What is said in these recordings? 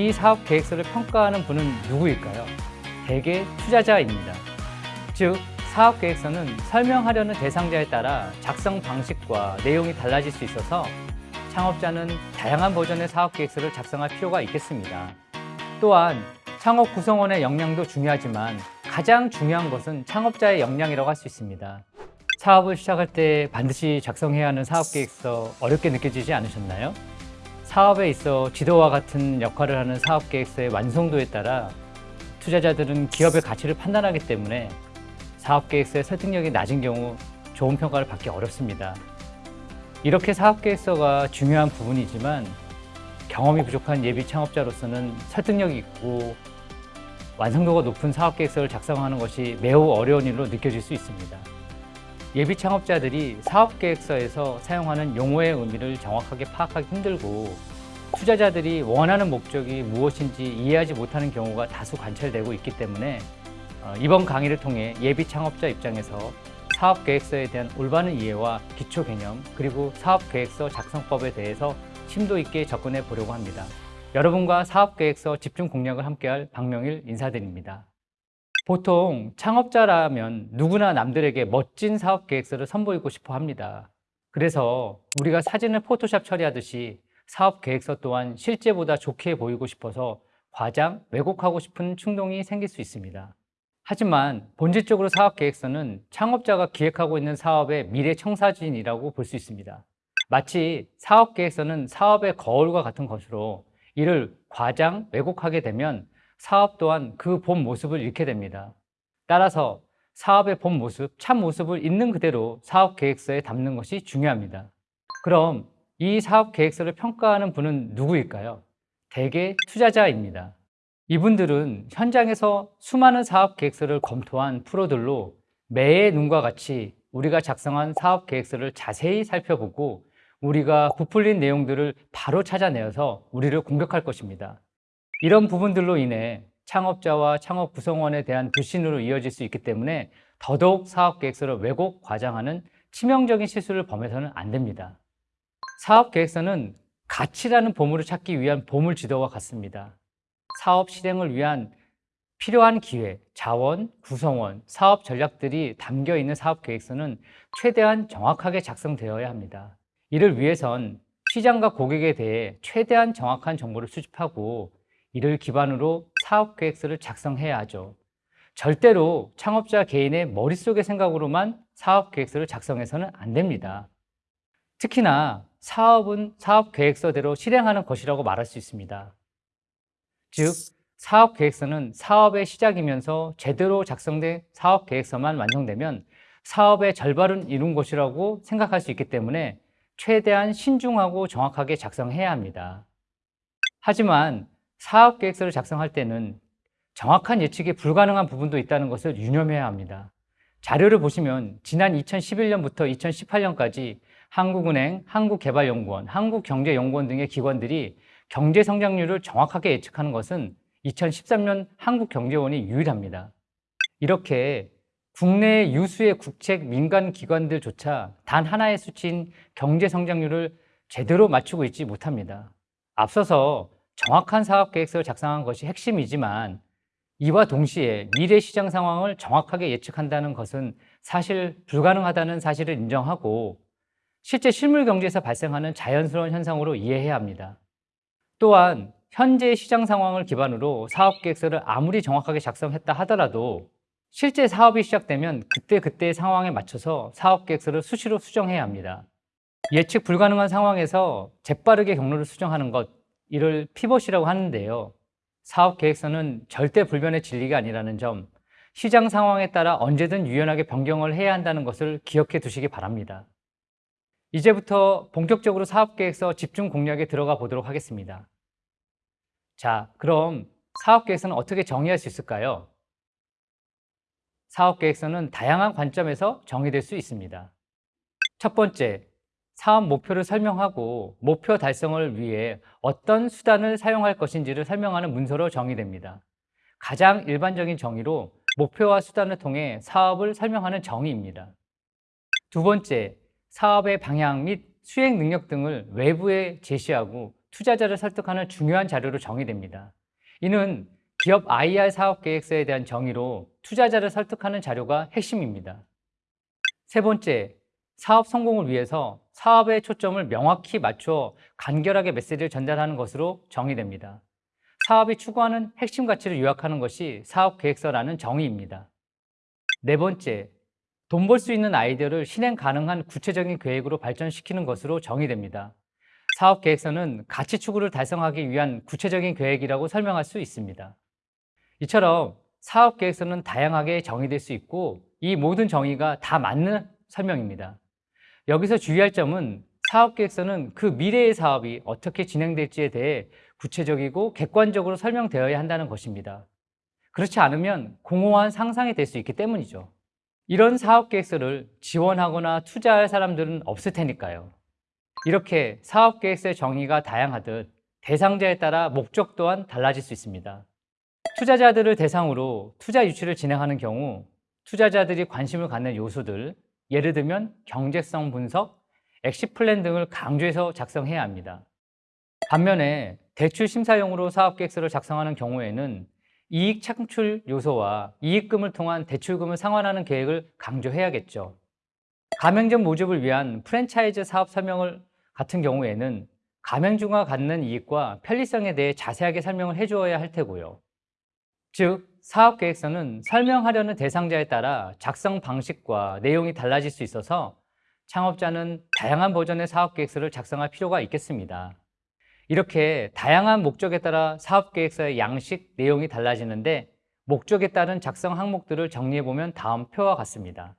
이 사업 계획서를 평가하는 분은 누구일까요? 대개 투자자입니다. 즉, 사업 계획서는 설명하려는 대상자에 따라 작성 방식과 내용이 달라질 수 있어서 창업자는 다양한 버전의 사업 계획서를 작성할 필요가 있겠습니다. 또한 창업 구성원의 역량도 중요하지만 가장 중요한 것은 창업자의 역량이라고 할 수 있습니다. 사업을 시작할 때 반드시 작성해야 하는 사업 계획서 어렵게 느껴지지 않으셨나요? 사업에 있어 지도와 같은 역할을 하는 사업 계획서의 완성도에 따라 투자자들은 기업의 가치를 판단하기 때문에 사업 계획서의 설득력이 낮은 경우 좋은 평가를 받기 어렵습니다. 이렇게 사업 계획서가 중요한 부분이지만 경험이 부족한 예비 창업자로서는 설득력이 있고 완성도가 높은 사업 계획서를 작성하는 것이 매우 어려운 일로 느껴질 수 있습니다. 예비 창업자들이 사업 계획서에서 사용하는 용어의 의미를 정확하게 파악하기 힘들고 투자자들이 원하는 목적이 무엇인지 이해하지 못하는 경우가 다수 관찰되고 있기 때문에 어, 이번 강의를 통해 예비 창업자 입장에서 사업 계획서에 대한 올바른 이해와 기초 개념 그리고 사업 계획서 작성법에 대해서 심도 있게 접근해 보려고 합니다. 여러분과 사업 계획서 집중 공략을 함께할 박명일 인사드립니다. 보통 창업자라면 누구나 남들에게 멋진 사업 계획서를 선보이고 싶어 합니다. 그래서 우리가 사진을 포토샵 처리하듯이 사업 계획서 또한 실제보다 좋게 보이고 싶어서 과장, 왜곡하고 싶은 충동이 생길 수 있습니다. 하지만 본질적으로 사업 계획서는 창업자가 기획하고 있는 사업의 미래 청사진이라고 볼 수 있습니다. 마치 사업 계획서는 사업의 거울과 같은 것으로 이를 과장, 왜곡하게 되면 사업 또한 그 본 모습을 잃게 됩니다. 따라서 사업의 본 모습, 참 모습을 있는 그대로 사업 계획서에 담는 것이 중요합니다. 그럼 이 사업 계획서를 평가하는 분은 누구일까요? 대개 투자자입니다. 이분들은 현장에서 수많은 사업 계획서를 검토한 프로들로 매의 눈과 같이 우리가 작성한 사업 계획서를 자세히 살펴보고 우리가 부풀린 내용들을 바로 찾아내어서 우리를 공격할 것입니다. 이런 부분들로 인해 창업자와 창업 구성원에 대한 불신으로 이어질 수 있기 때문에 더더욱 사업 계획서를 왜곡, 과장하는 치명적인 실수를 범해서는 안 됩니다. 사업 계획서는 가치라는 보물을 찾기 위한 보물 지도와 같습니다. 사업 실행을 위한 필요한 기회, 자원, 구성원, 사업 전략들이 담겨 있는 사업 계획서는 최대한 정확하게 작성되어야 합니다. 이를 위해선 시장과 고객에 대해 최대한 정확한 정보를 수집하고 이를 기반으로 사업 계획서를 작성해야 하죠. 절대로 창업자 개인의 머릿속의 생각으로만 사업 계획서를 작성해서는 안 됩니다. 특히나 사업은 사업 계획서대로 실행하는 것이라고 말할 수 있습니다. 즉, 사업 계획서는 사업의 시작이면서 제대로 작성된 사업 계획서만 완성되면 사업의 절반은 이룬 것이라고 생각할 수 있기 때문에 최대한 신중하고 정확하게 작성해야 합니다. 하지만 사업 계획서를 작성할 때는 정확한 예측이 불가능한 부분도 있다는 것을 유념해야 합니다. 자료를 보시면 지난 2011년부터 2018년까지 한국은행, 한국개발연구원, 한국경제연구원 등의 기관들이 경제 성장률을 정확하게 예측하는 것은 2013년 한국경제원이 유일합니다. 이렇게 국내 유수의 국책 민간 기관들조차 단 하나의 수치인 경제 성장률을 제대로 맞추고 있지 못합니다. 앞서서 정확한 사업 계획서를 작성한 것이 핵심이지만 이와 동시에 미래 시장 상황을 정확하게 예측한다는 것은 사실 불가능하다는 사실을 인정하고 실제 실물 경제에서 발생하는 자연스러운 현상으로 이해해야 합니다. 또한 현재 시장 상황을 기반으로 사업 계획서를 아무리 정확하게 작성했다 하더라도 실제 사업이 시작되면 그때그때의 상황에 맞춰서 사업 계획서를 수시로 수정해야 합니다. 예측 불가능한 상황에서 재빠르게 경로를 수정하는 것, 이를 피벗이라고 하는데요. 사업 계획서는 절대 불변의 진리가 아니라는 점, 시장 상황에 따라 언제든 유연하게 변경을 해야 한다는 것을 기억해 두시기 바랍니다. 이제부터 본격적으로 사업 계획서 집중 공략에 들어가 보도록 하겠습니다. 자, 그럼 사업 계획서는 어떻게 정의할 수 있을까요? 사업 계획서는 다양한 관점에서 정의될 수 있습니다. 첫 번째, 사업 목표를 설명하고 목표 달성을 위해 어떤 수단을 사용할 것인지를 설명하는 문서로 정의됩니다. 가장 일반적인 정의로 목표와 수단을 통해 사업을 설명하는 정의입니다. 두 번째, 사업의 방향 및 수행 능력 등을 외부에 제시하고 투자자를 설득하는 중요한 자료로 정의됩니다. 이는 기업 IR 사업 계획서에 대한 정의로 투자자를 설득하는 자료가 핵심입니다. 세 번째, 사업 성공을 위해서 사업의 초점을 명확히 맞춰 간결하게 메시지를 전달하는 것으로 정의됩니다. 사업이 추구하는 핵심 가치를 요약하는 것이 사업 계획서라는 정의입니다. 네 번째, 돈 벌 수 있는 아이디어를 실행 가능한 구체적인 계획으로 발전시키는 것으로 정의됩니다. 사업 계획서는 가치 추구를 달성하기 위한 구체적인 계획이라고 설명할 수 있습니다. 이처럼 사업 계획서는 다양하게 정의될 수 있고 이 모든 정의가 다 맞는 설명입니다. 여기서 주의할 점은 사업 계획서는 그 미래의 사업이 어떻게 진행될지에 대해 구체적이고 객관적으로 설명되어야 한다는 것입니다. 그렇지 않으면 공허한 상상이 될 수 있기 때문이죠. 이런 사업 계획서를 지원하거나 투자할 사람들은 없을 테니까요. 이렇게 사업 계획서의 정의가 다양하듯 대상자에 따라 목적 또한 달라질 수 있습니다. 투자자들을 대상으로 투자 유치를 진행하는 경우 투자자들이 관심을 갖는 요소들, 예를 들면 경제성 분석, exit plan 등을 강조해서 작성해야 합니다. 반면에 대출 심사용으로 사업 계획서를 작성하는 경우에는 이익 창출 요소와 이익금을 통한 대출금을 상환하는 계획을 강조해야겠죠. 가맹점 모집을 위한 프랜차이즈 사업 설명을 같은 경우에는 가맹주가 갖는 이익과 편리성에 대해 자세하게 설명을 해주어야 할 테고요. 즉, 사업계획서는 설명하려는 대상자에 따라 작성 방식과 내용이 달라질 수 있어서 창업자는 다양한 버전의 사업계획서를 작성할 필요가 있겠습니다. 이렇게 다양한 목적에 따라 사업계획서의 양식, 내용이 달라지는데 목적에 따른 작성 항목들을 정리해보면 다음 표와 같습니다.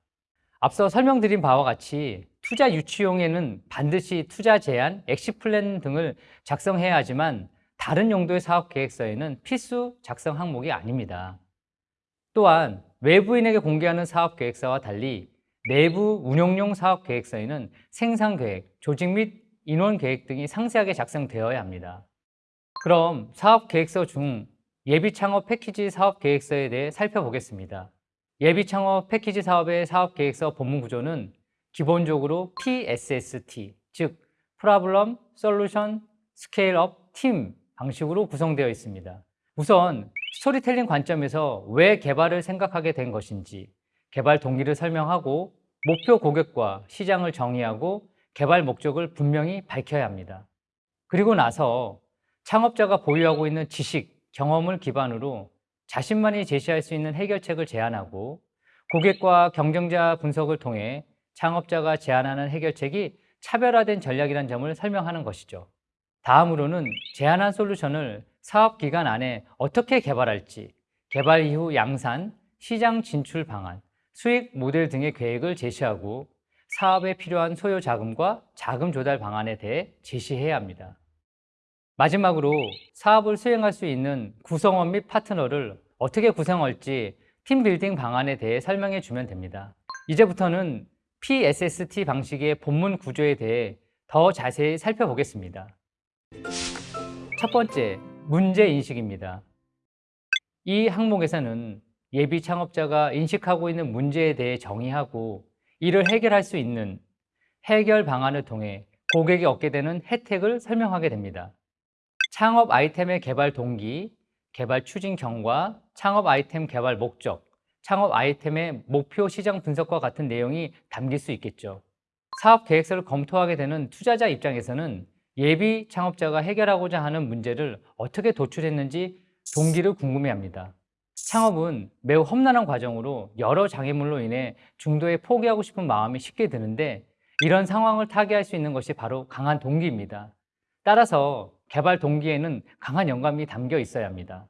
앞서 설명드린 바와 같이 투자 유치용에는 반드시 투자 제안, exit plan 등을 작성해야 하지만 다른 용도의 사업 계획서에는 필수 작성 항목이 아닙니다. 또한 외부인에게 공개하는 사업 계획서와 달리 내부 운용용 사업 계획서에는 생산 계획, 조직 및 인원 계획 등이 상세하게 작성되어야 합니다. 그럼 사업 계획서 중 예비 창업 패키지 사업 계획서에 대해 살펴보겠습니다. 예비 창업 패키지 사업의 사업 계획서 본문 구조는 기본적으로 PSST, 즉 Problem, Solution, Scale Up, Team 방식으로 구성되어 있습니다. 우선 스토리텔링 관점에서 왜 개발을 생각하게 된 것인지 개발 동기를 설명하고 목표 고객과 시장을 정의하고 개발 목적을 분명히 밝혀야 합니다. 그리고 나서 창업자가 보유하고 있는 지식, 경험을 기반으로 자신만이 제시할 수 있는 해결책을 제안하고 고객과 경쟁자 분석을 통해 창업자가 제안하는 해결책이 차별화된 전략이라는 점을 설명하는 것이죠. 다음으로는 제안한 솔루션을 사업 기간 안에 어떻게 개발할지, 개발 이후 양산, 시장 진출 방안, 수익 모델 등의 계획을 제시하고 사업에 필요한 소요 자금과 자금 조달 방안에 대해 제시해야 합니다. 마지막으로 사업을 수행할 수 있는 구성원 및 파트너를 어떻게 구성할지 팀 빌딩 방안에 대해 설명해 주면 됩니다. 이제부터는 PSST 방식의 본문 구조에 대해 더 자세히 살펴보겠습니다. 첫 번째, 문제 인식입니다. 이 항목에서는 예비 창업자가 인식하고 있는 문제에 대해 정의하고 이를 해결할 수 있는 해결 방안을 통해 고객이 얻게 되는 혜택을 설명하게 됩니다. 창업 아이템의 개발 동기, 개발 추진 경과, 창업 아이템 개발 목적, 창업 아이템의 목표 시장 분석과 같은 내용이 담길 수 있겠죠. 사업 계획서를 검토하게 되는 투자자 입장에서는 예비 창업자가 해결하고자 하는 문제를 어떻게 도출했는지 동기를 궁금해합니다. 창업은 매우 험난한 과정으로 여러 장애물로 인해 중도에 포기하고 싶은 마음이 쉽게 드는데 이런 상황을 타개할 수 있는 것이 바로 강한 동기입니다. 따라서 개발 동기에는 강한 영감이 담겨 있어야 합니다.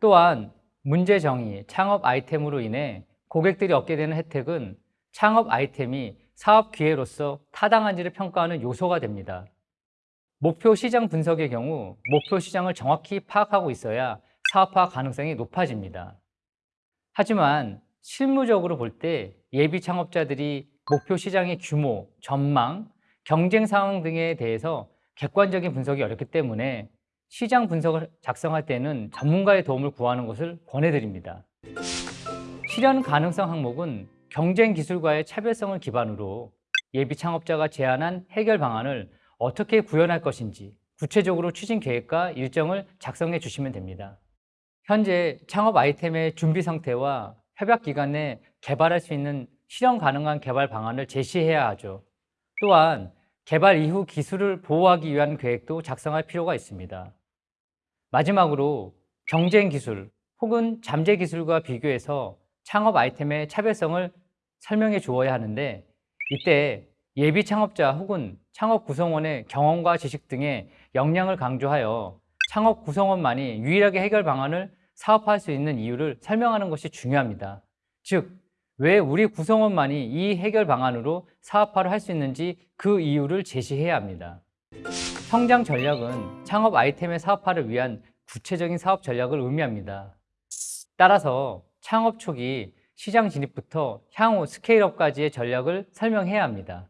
또한 문제 정의, 창업 아이템으로 인해 고객들이 얻게 되는 혜택은 창업 아이템이 사업 기회로서 타당한지를 평가하는 요소가 됩니다. 목표 시장 분석의 경우 목표 시장을 정확히 파악하고 있어야 사업화 가능성이 높아집니다. 하지만 실무적으로 볼 때 예비 창업자들이 목표 시장의 규모, 전망, 경쟁 상황 등에 대해서 객관적인 분석이 어렵기 때문에 시장 분석을 작성할 때는 전문가의 도움을 구하는 것을 권해드립니다. 실현 가능성 항목은 경쟁 기술과의 차별성을 기반으로 예비 창업자가 제안한 해결 방안을 어떻게 구현할 것인지 구체적으로 추진 계획과 일정을 작성해 주시면 됩니다. 현재 창업 아이템의 준비 상태와 협약 기간 내 개발할 수 있는 실현 가능한 개발 방안을 제시해야 하죠. 또한 개발 이후 기술을 보호하기 위한 계획도 작성할 필요가 있습니다. 마지막으로 경쟁 기술 혹은 잠재 기술과 비교해서 창업 아이템의 차별성을 설명해 주어야 하는데 이때 예비 창업자 혹은 창업 구성원의 경험과 지식 등의 역량을 강조하여 창업 구성원만이 유일하게 해결 방안을 사업할 수 있는 이유를 설명하는 것이 중요합니다. 즉, 왜 우리 구성원만이 이 해결 방안으로 사업화를 할 수 있는지 그 이유를 제시해야 합니다. 성장 전략은 창업 아이템의 사업화를 위한 구체적인 사업 전략을 의미합니다. 따라서 창업 초기 시장 진입부터 향후 스케일업까지의 전략을 설명해야 합니다.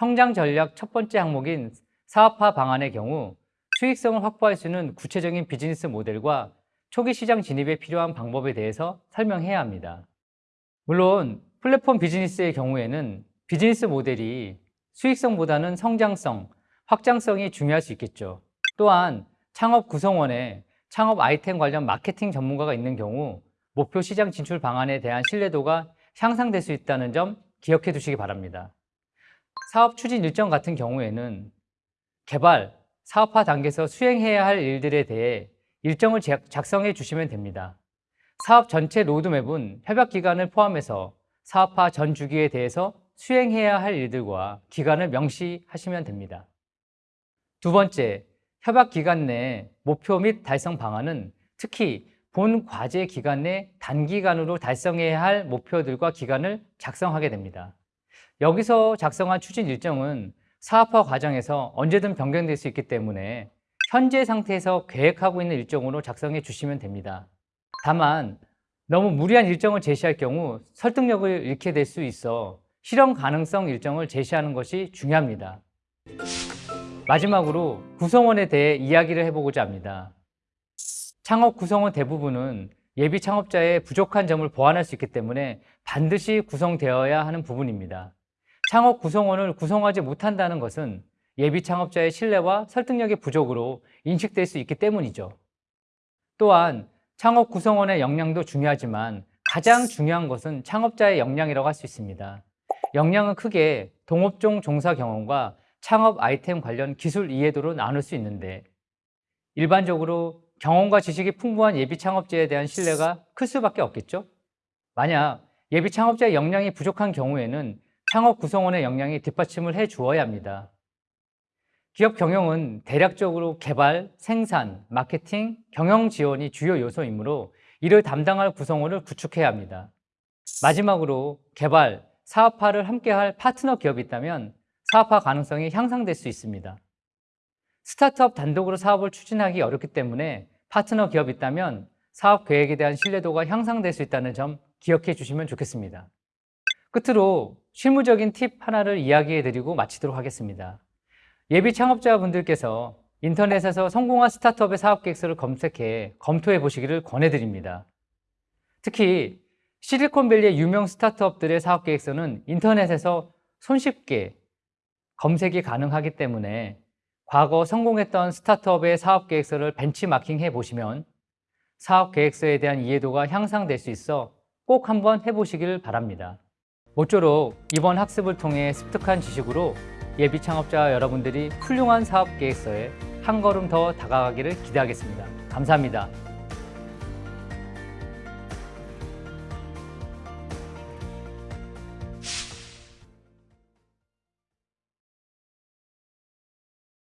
성장 전략 첫 번째 항목인 사업화 방안의 경우 수익성을 확보할 수 있는 구체적인 비즈니스 모델과 초기 시장 진입에 필요한 방법에 대해서 설명해야 합니다. 물론 플랫폼 비즈니스의 경우에는 비즈니스 모델이 수익성보다는 성장성, 확장성이 중요할 수 있겠죠. 또한 창업 구성원에 창업 아이템 관련 마케팅 전문가가 있는 경우 목표 시장 진출 방안에 대한 신뢰도가 향상될 수 있다는 점 기억해 두시기 바랍니다. 사업 추진 일정 같은 경우에는 개발, 사업화 단계에서 수행해야 할 일들에 대해 일정을 작성해 주시면 됩니다. 사업 전체 로드맵은 협약 기간을 포함해서 사업화 전 주기에 대해서 수행해야 할 일들과 기간을 명시하시면 됩니다. 두 번째, 협약 기간 내 목표 및 달성 방안은 특히 본 과제 기간 내 단기간으로 달성해야 할 목표들과 기간을 작성하게 됩니다. 여기서 작성한 추진 일정은 사업화 과정에서 언제든 변경될 수 있기 때문에 현재 상태에서 계획하고 있는 일정으로 작성해 주시면 됩니다. 다만 너무 무리한 일정을 제시할 경우 설득력을 잃게 될 수 있어 실현 가능성 일정을 제시하는 것이 중요합니다. 마지막으로 구성원에 대해 이야기를 해보고자 합니다. 창업 구성원 대부분은 예비 창업자의 부족한 점을 보완할 수 있기 때문에 반드시 구성되어야 하는 부분입니다. 창업 구성원을 구성하지 못한다는 것은 예비 창업자의 신뢰와 설득력의 부족으로 인식될 수 있기 때문이죠. 또한 창업 구성원의 역량도 중요하지만 가장 중요한 것은 창업자의 역량이라고 할 수 있습니다. 역량은 크게 동업종 종사 경험과 창업 아이템 관련 기술 이해도로 나눌 수 있는데 일반적으로 경험과 지식이 풍부한 예비 창업자에 대한 신뢰가 클 수밖에 없겠죠? 만약 예비 창업자의 역량이 부족한 경우에는 창업 구성원의 역량이 뒷받침을 해 주어야 합니다. 기업 경영은 대략적으로 개발, 생산, 마케팅, 경영 지원이 주요 요소이므로 이를 담당할 구성원을 구축해야 합니다. 마지막으로 개발, 사업화를 함께할 파트너 기업이 있다면 사업화 가능성이 향상될 수 있습니다. 스타트업 단독으로 사업을 추진하기 어렵기 때문에 파트너 기업이 있다면 사업 계획에 대한 신뢰도가 향상될 수 있다는 점 기억해 주시면 좋겠습니다. 끝으로 실무적인 팁 하나를 이야기해 드리고 마치도록 하겠습니다. 예비 창업자분들께서 인터넷에서 성공한 스타트업의 사업 계획서를 검색해 검토해 보시기를 권해드립니다. 특히 실리콘밸리의 유명 스타트업들의 사업 계획서는 인터넷에서 손쉽게 검색이 가능하기 때문에 과거 성공했던 스타트업의 사업 계획서를 벤치마킹 해 보시면 사업 계획서에 대한 이해도가 향상될 수 있어 꼭 한번 해보시길 바랍니다. 모쪼록 이번 학습을 통해 습득한 지식으로 예비 창업자 여러분들이 훌륭한 사업 계획서에 한 걸음 더 다가가기를 기대하겠습니다. 감사합니다.